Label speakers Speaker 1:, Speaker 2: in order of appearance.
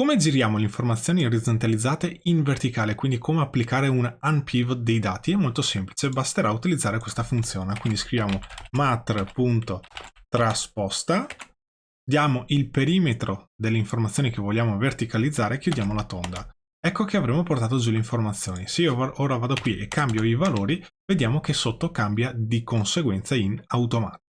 Speaker 1: Come giriamo le informazioni orizzontalizzate in verticale, quindi come applicare un unpivot dei dati? È molto semplice, basterà utilizzare questa funzione. Quindi scriviamo matr.trasposta, diamo il perimetro delle informazioni che vogliamo verticalizzare e chiudiamo la tonda. Ecco che avremo portato giù le informazioni. Se io ora vado qui e cambio i valori, vediamo che sotto cambia di conseguenza in automatico.